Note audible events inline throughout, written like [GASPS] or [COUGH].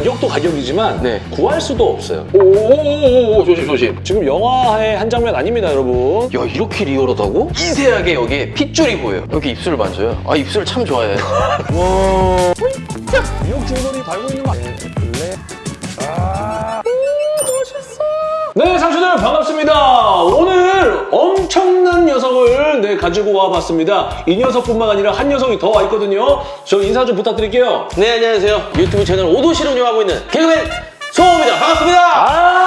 가격도 가격이지만 네. 구할 수도 없어요. 오오오오 조심 조심. 지금 영화의 한 장면 아닙니다, 여러분. 야 이렇게 리얼하다고? 미세하게 여기에 핏줄이 보여요. 여기 입술을 만져요. 아 입술 참 좋아해. [LAUGHS] 와. 미역 줄거리 달고 있는 거 아니에요? 블랙. 아. 네, 상추들 반갑습니다. 오늘 엄청난 녀석을 네, 가지고 와봤습니다. 이 녀석뿐만 아니라 한 녀석이 더 와 있거든요. 저 인사 좀 부탁드릴게요. 네 안녕하세요. 유튜브 채널 오도시를 운영하고 있는 개그맨 소호입니다. 반갑습니다. 아,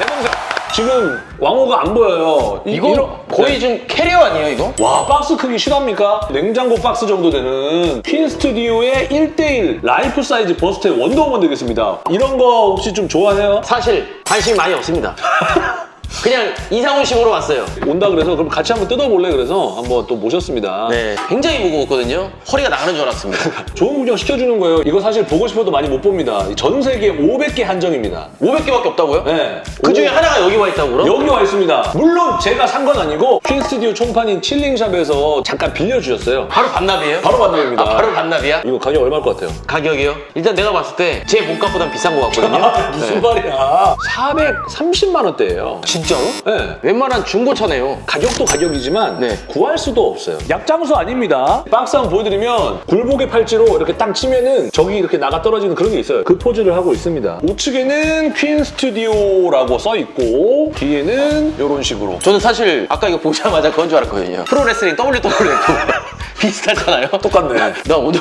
내 동생. 지금 왕호가 안 보여요. 이- 이거 이런- 거의 네. 지금 캐리어 아니에요 이거? 와 박스 크기 실화입니까? 냉장고 박스 정도 되는 퀸 스튜디오의 1대1 life size bust의 원더우먼 되겠습니다. 이런 거 혹시 좀 좋아해요? 사실 관심이 많이 없습니다. [LAUGHS] 그냥 이상훈식으로 왔어요. 온다 그래서 그럼 같이 한번 뜯어볼래 그래서 한번 또 모셨습니다. 네, 굉장히 무거웠거든요. 허리가 나가는 줄 알았습니다. [LAUGHS] 좋은 구경 시켜주는 거예요. 이거 사실 보고 싶어도 많이 못 봅니다. 전 세계 500개 한정입니다. 500개밖에 없다고요? 네. 그 중에 오- 하나가 여기 와 있다고 그럼? 여기 와 있습니다. 물론 제가 산 건 아니고 퀸 스튜디오 총판인 칠링샵에서 잠깐 빌려주셨어요. 바로 반납이에요? 바로 반납입니다. 아, 바로 반납이야? 이거 가격 얼마일 것 같아요? 가격이요? 일단 내가 봤을 때 제 몸값보단 비싼 것 같거든요. [LAUGHS] 무슨 네. 말이야? 430만 원대예요. 진짜로? 네. 웬만한 중고차네요. 가격도 가격이지만 네. 구할 수도 없어요. 약장수 아닙니다. 박스 한번 보여드리면 굴복의 팔찌로 이렇게 딱 치면은 저기 이렇게 나가 떨어지는 그런 게 있어요. 그 포즈를 하고 있습니다. 우측에는 퀸 스튜디오라고 써 있고 뒤에는 이런 식으로 저는 사실 아까 이거 보자마자 그건 줄 알았거든요. 프로레슬링 WWF 비슷하잖아요. 똑같네. 나 오늘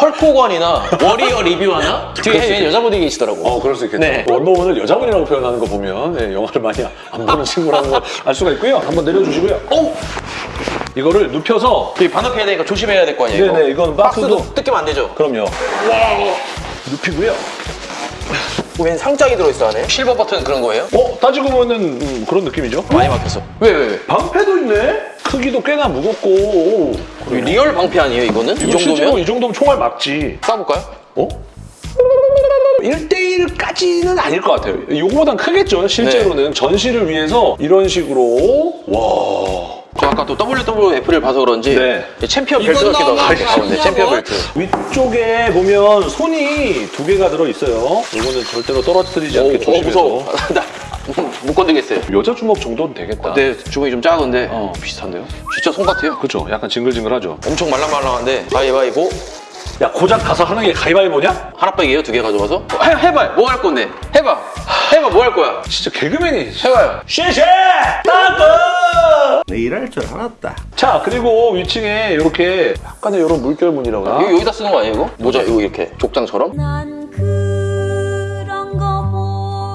헐코건이나 워리어 리뷰 하나? 뒤에 웬 여자분이 계시더라고. 어, 그럴 수 있겠다. 네. 원더우먼을 여자분이라고 표현하는 거 보면 네, 영화를 많이 안 보는 친구라는 걸 알 수가 있고요. 한번 내려주시고요. 오! 이거를 눕혀서 여기 반납해야 되니까 조심해야 될 거 아니에요? 이거? 네네, 이건 박스도- 박스도 뜯기면 안 되죠? 그럼요. 눕히고요. 웬 상장이 들어있어 안에? 실버 버튼 그런 거예요? 어? 따지고 보면 음, 그런 느낌이죠? 많이 막혔어. 왜, 왜, 왜? 방패도 있네? 크기도 꽤나 무겁고 오, 이거 real 방패 아니에요, 이거는? 이 정도면? 이 정도면 총알 맞지 쏴볼까요? 어? 1대1까지는 아닐 것 같아요 이거보단 크겠죠 실제로는 전시를 위해서 이런 식으로 와 저 아까 또 WWF를 봐서 그런지 네. 챔피언 벨트 같기도 하고 가운데 챔피언 벨트. 위쪽에 보면 손이 두 개가 들어있어요 이거는 절대로 떨어뜨리지 않게 오, 어, 조심해서 무 [LAUGHS] 못 건드겠어요. 여자 주먹 정도는 되겠다 내 주먹이 좀 작은데 어. 비슷한데요? 진짜 손 같아요. 그쵸 약간 징글징글하죠 엄청 말랑말랑한데 가위바위보 야 고작 가서 하는 게 가위바위보냐? 하나빼기예요 두 개 가져가서 어, 해, 해봐 뭐할 건데 해봐 해봐 뭐 할 거야 진짜 개그맨이 해봐요 쉐쉐! 따고! 내 일할 줄 알았다. 자 그리고 위층에 이렇게 약간의 이런 물결 무늬라고 이거 해야 여기다 쓰는 거 아니에요 이거? 모자 이거 이렇게 족장처럼?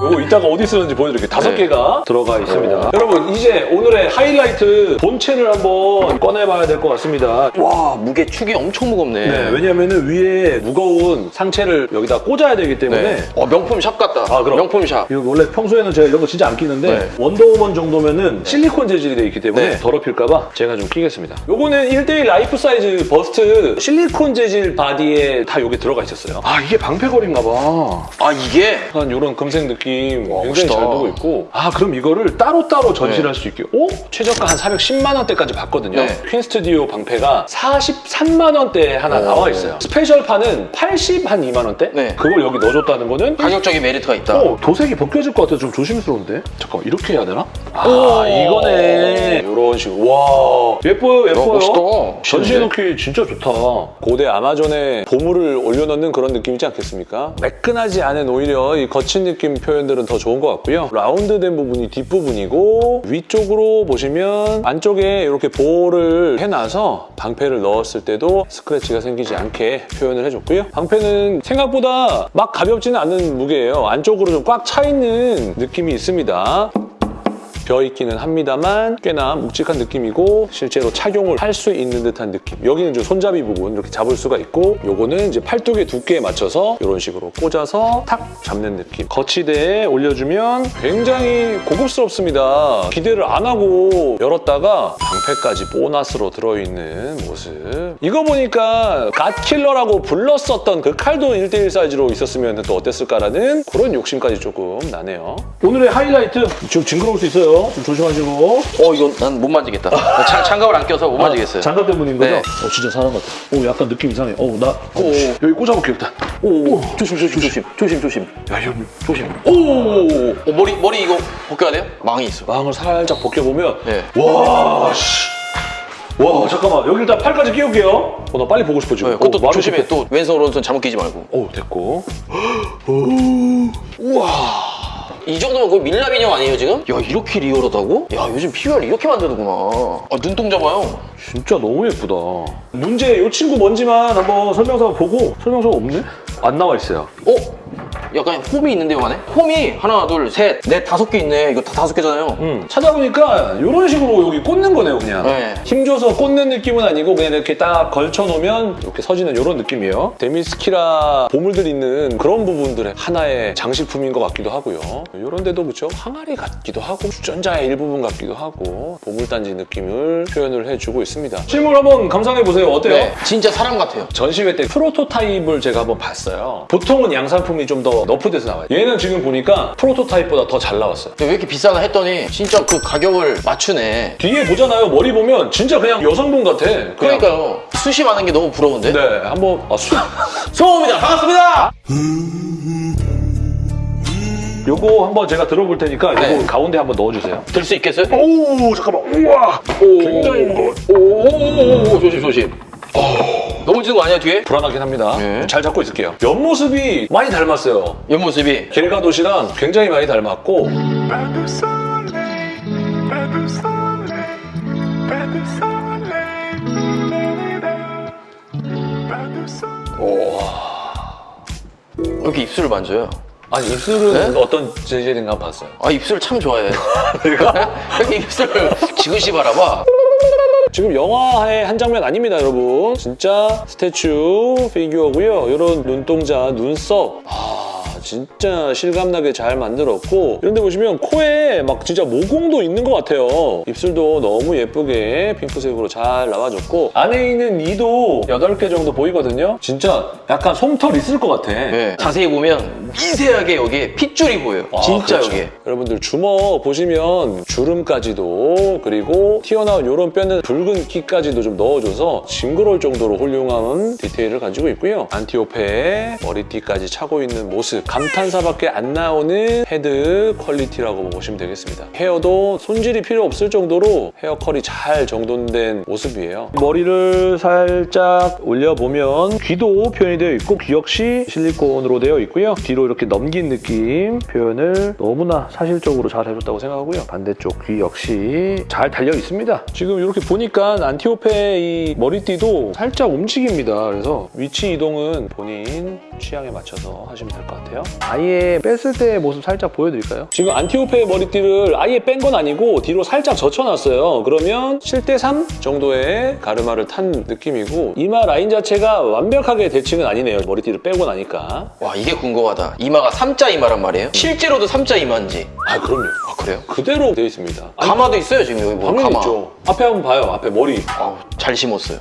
요거 이따가 어디 쓰는지 보여드릴게요. 다섯 네. 개가 들어가 있습니다. 여러분 이제 오늘의 하이라이트 본체를 한번 꺼내봐야 될 것 같습니다. 와 무게 축이 엄청 무겁네 네, 왜냐면은 위에 무거운 상체를 여기다 꽂아야 되기 때문에 네. 어 명품 샵 같다 아, 그럼. 명품 샵 이거 원래 평소에는 제가 이런 거 진짜 안 끼는데 네. 원더우먼 정도면은 실리콘 재질이 되어 있기 때문에 네. 더럽힐까봐 제가 좀 끼겠습니다. 요거는 1대1 life size bust 실리콘 재질 바디에 다 요게 들어가 있었어요. 아 이게 방패걸인가 봐. 아 이게 약간 이런 금색 느낌 와, 굉장히 멋있다. 잘 되고 있고 아 그럼 이거를 따로따로 전시를 네. 할수 있게 오? 최저가 한 410만 원대까지 봤거든요 네. 퀸 스튜디오 방패가 43만 원대에 하나 나와 있어요 special판은 80 한 2만 원대? 네. 그걸 여기 넣어줬다는 거는 가격적인 메리트가 있다 어, 도색이 벗겨질 것 같아서 좀 조심스러운데? 잠깐 이렇게 해야 되나? 아 오. 이거네 이런 식으로 와 예뻐요 예뻐요 멋있다. 전시해 놓기 진짜 좋다 고대 아마존에 보물을 올려놓는 그런 느낌이지 않겠습니까? 매끈하지 않은 오히려 이 거친 느낌 표현 들은 더 좋은 것 같고요. 라운드된 부분이 뒷부분이고 위쪽으로 보시면 안쪽에 이렇게 볼을 해놔서 방패를 넣었을 때도 스크래치가 생기지 않게 표현을 해줬고요. 방패는 생각보다 막 가볍지는 않은 무게예요. 안쪽으로 좀 꽉 차 있는 느낌이 있습니다 벼있기는 합니다만 꽤나 묵직한 느낌이고 실제로 착용을 할 수 있는 듯한 느낌. 여기는 좀 손잡이 부분 이렇게 잡을 수가 있고 요거는 이제 팔뚝의 두께에 맞춰서 이런 식으로 꽂아서 탁 잡는 느낌. 거치대에 올려주면 굉장히 고급스럽습니다. 기대를 안 하고 열었다가 방패까지 보너스로 들어있는 모습. 이거 보니까 갓킬러라고 불렀었던 그 칼도 1대1 사이즈로 있었으면 또 어땠을까라는 그런 욕심까지 조금 나네요. 오늘의 하이라이트. 좀 징그러울 수 있어요 있어요. 좀 조심하시고. 어 이건 난 못 만지겠다. 장, 장갑을 안 껴서 못 만지겠어요. 장갑 때문인 거죠? 네. 어, 진짜 사람 같아. 오, 약간 느낌 이상해. 어, 나 오. 여기 꽂아볼게 일단. 오, 조심 조심 조심 조심 조심. 야, 형 조심. 오, 어, 머리 머리 이거 벗겨야 돼요? 망이 있어. 망을 살짝 벗겨보면 네. 와, 씨. 와, 잠깐만. 여기 일단 팔까지 끼울게요. 어, 나 빨리 보고 싶어 지금. 네, 그것도 어, 말을 조심해. 또 왼손 오른손 잘못 끼지 말고. [GASPS] 오, 됐고. 이 정도면 거의 밀랍 인형 아니에요 지금? 야 이렇게 리얼하다고? 야 요즘 PBR 이렇게 만드는구나. 아 눈동자 봐요. 진짜 너무 예쁘다. 문제 이 친구 뭔지만 한번 설명서 보고 설명서가 없네? 안 나와 있어요. 어? 약간 홈이 있는데요 안에? 홈이 하나 둘셋넷 다섯 개 있네. 이거 다 다섯 개잖아요. 음, 찾아보니까 이런 식으로 여기 꽂는 거네요, 그냥. 네. 힘줘서 꽂는 느낌은 아니고 그냥 이렇게 딱 걸쳐놓으면 이렇게 서지는 이런 느낌이에요. 데미스키라 보물들 있는 그런 부분들의 하나의 장식품인 것 같기도 하고요. 이런 데도 그렇죠. 항아리 같기도 하고 주전자의 일부분 같기도 하고 보물단지 느낌을 표현을 해주고 있습니다. 실물 한번 감상해보세요. 어때요? 네, 진짜 사람 같아요. 전시회 때 프로토타입을 제가 한번 봤어요. 보통은 양산품이 좀더 너프돼서 나와요. 얘는 지금 보니까 프로토타입보다 더 잘 나왔어요. 왜 이렇게 비싸나 했더니 진짜 그 가격을 맞추네. 뒤에 보잖아요. 머리 보면 진짜 그냥 여성분 같아. 그냥. 그러니까요. 숱이 많은 게 너무 부러운데? 네, 한번 아, 수... [LAUGHS] 소호입니다. 반갑습니다. 요거 한번 제가 들어볼 테니까 요거 네. 가운데 한번 넣어주세요. 들 수 있겠어요? 오, 잠깐만. 우와. 오, 굉장히 무거워. 오 오 오오 조심 조심. 넘어지는 거 아니야 뒤에? 불안하긴 합니다. 네. 잘 잡고 있을게요. 옆모습이 많이 닮았어요. 옆모습이 겔가도시랑 굉장히 많이 닮았고 soleil. 이렇게 입술을 만져요. 아니 입술은 네? 어떤 제재인가 봤어요. 아 입술 참 좋아해. [LAUGHS] [LAUGHS] 이렇게 입술을 지그시 바라봐. 지금 영화의 한 장면 아닙니다, 여러분. 진짜 스태츄 피규어고요. 이런 눈동자, 눈썹. 아, 진짜 실감나게 잘 만들었고 이런데 보시면 코에 막 진짜 모공도 있는 것 같아요. 입술도 너무 예쁘게 핑크색으로 잘 나와줬고 안에 있는 이도 8개 정도 보이거든요. 진짜 약간 솜털 있을 것 같아. 네. 자세히 보면 미세하게 여기에 핏줄이 보여요. 아, 진짜 그렇죠. 여기에. 여러분들 주먹 보시면 주름까지도 그리고 튀어나온 이런 뼈는 붉은 키까지도 좀 넣어줘서 징그러울 정도로 훌륭한 디테일을 가지고 있고요. 안티오페에 머리띠까지 차고 있는 모습 감탄사밖에 안 나오는 헤드 quality라고 보시면 되겠습니다. 헤어도 손질이 필요 없을 정도로 헤어 컬이 잘 정돈된 모습이에요. 머리를 살짝 올려보면 귀도 표현이 되어 있고 귀 역시 실리콘으로 되어 있고요. 뒤로 이렇게 넘긴 느낌 표현을 너무나 사실적으로 잘 해줬다고 생각하고요. 반대쪽 귀 역시 잘 달려 있습니다. 지금 이렇게 보니까 안티오페 이 머리띠도 살짝 움직입니다. 그래서 위치 이동은 본인 취향에 맞춰서 하시면 될 것 같아요. 아예 뺐을 때의 모습 살짝 보여드릴까요? 지금 안티오페 머리띠를 아예 뺀 건 아니고 뒤로 살짝 젖혀놨어요. 그러면 7대3 정도의 가르마를 탄 느낌이고 이마 라인 자체가 완벽하게 대칭은 아니네요. 머리띠를 빼고 나니까. 와 이게 궁금하다. 이마가 삼자 이마란 말이에요? 실제로도 삼자 이마인지. 아 그럼요. 아 그래요? 그대로 되어 있습니다. 가마도 있어요 지금 여기 보면 당연히 가마. 있죠. 앞에 한번 봐요. 앞에 머리. 아우, 잘 심었어요.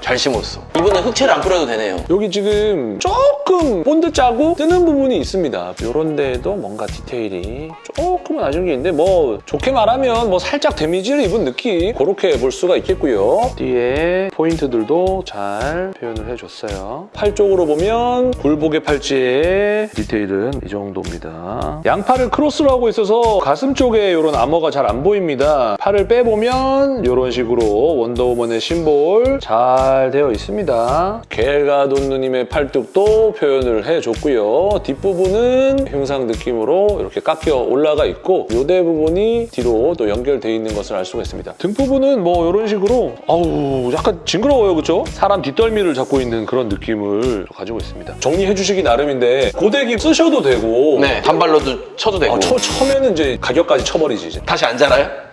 잘 심었어. 이번엔 흑채를 안 뿌려도 되네요. 여기 지금 조금 본드 짜고 뜨는 부분이 있습니다. 이런 데도 뭔가 디테일이 조금은 아쉬운 게 있는데 뭐 좋게 말하면 뭐 살짝 damage를 입은 느낌 그렇게 볼 수가 있겠고요. 뒤에 포인트들도 잘 표현을 해줬어요. 팔 쪽으로 보면 굴복의 팔찌의 디테일은 이 정도입니다. 양팔을 크로스로 하고 있어서 가슴 쪽에 이런 아머가 잘 안 보입니다. 팔을 빼보면 이런 식으로 원더우먼의 심볼 잘 되어 있습니다. 겔가돈 누님의 팔뚝도 표현을 해줬고요. 뒷 부분은 흉상 느낌으로 이렇게 깎여 올라가 있고 요대 부분이 뒤로 또 연결되어 있는 것을 알 수가 있습니다. 등 부분은 뭐 이런 식으로 아우 약간 징그러워요, 그렇죠? 사람 뒷덜미를 잡고 있는 그런 느낌을 가지고 있습니다. 정리해 주시기 나름인데 고데기 쓰셔도 되고 네 단발로도 쳐도 되고. 아, 쳐, 쳐면은 이제 가격까지 쳐버리지 이제. 다시 안 자라요?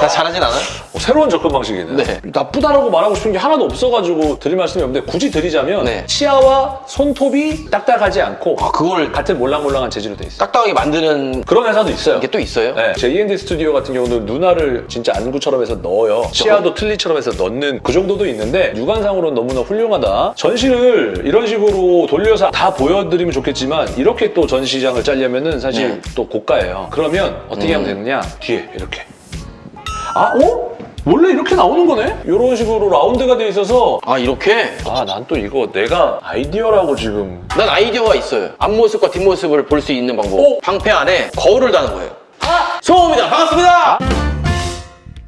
다 잘하진 않아요? 어, 새로운 접근 방식이네요. 네. 나쁘다라고 말하고 싶은 게 하나도 없어가지고 드릴 말씀이 없는데 굳이 드리자면 네. 치아와 손톱이 딱딱하지 않고 아, 그걸 같은 몰랑몰랑한 재질로 돼 있어요. 딱딱하게 만드는 그런 회사도 있어요. 게또 있어요? 네, 제 E&D 스튜디오 같은 경우는 누나를 진짜 안구처럼 해서 넣어요. 치아도 틀니처럼 해서 넣는 그 정도도 있는데 육안상으로는 너무나 훌륭하다. 전시를 이런 식으로 돌려서 다 보여드리면 좋겠지만 이렇게 또 전시장을 짜려면 은 사실 네. 또 고가예요. 그러면 어떻게 음. 하면 되느냐? 뒤에 이렇게. 아, 어? 원래 이렇게 나오는 거네? 이런 식으로 라운드가 돼 있어서 아 이렇게? 아, 난 또 이거 내가 아이디어라고 지금 난 아이디어가 있어요. 앞모습과 뒷모습을 볼 수 있는 방법. 오! 방패 안에 거울을 다는 거예요. 아! 송호입니다. 반갑습니다.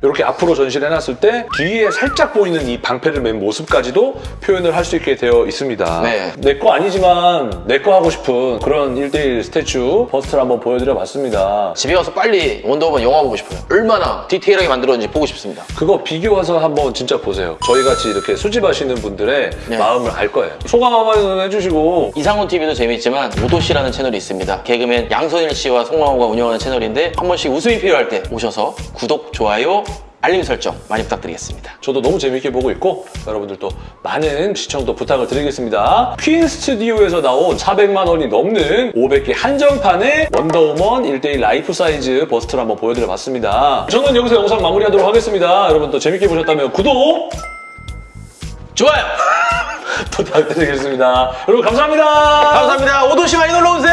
이렇게 앞으로 전시를 해놨을 때 뒤에 살짝 보이는 이 방패를 맨 모습까지도 표현을 할 수 있게 되어 있습니다. 네. 내 거 아니지만 내 거 하고 싶은 그런 1대1 statue bust를 한번 보여드려 봤습니다. 집에 가서 빨리 원더우먼 영화 보고 싶어요. 얼마나 디테일하게 만들었는지 보고 싶습니다. 그거 비교해서 한번 진짜 보세요. 저희 같이 이렇게 수집하시는 분들의 네. 마음을 알 거예요. 소감 한번 해주시고 이상훈 TV도 재미있지만 오도 씨라는 채널이 있습니다. 개그맨 양선일 씨와 송강호가 운영하는 채널인데 한 번씩 웃음이 필요할 때 오셔서 구독, 좋아요, 알림 설정 많이 부탁드리겠습니다. 저도 너무 재밌게 보고 있고 여러분들도 많은 시청도 부탁을 드리겠습니다. 퀸 스튜디오에서 나온 400만 원이 넘는 500개 한정판의 원더우먼 1대1 life size bust를 한번 보여드려 봤습니다. 저는 여기서 영상 마무리하도록 하겠습니다. 여러분 또 재밌게 보셨다면 구독 좋아요! [LAUGHS] 부탁드리겠습니다. 여러분 감사합니다. 감사합니다. 오도 씨 많이 놀러 오세요!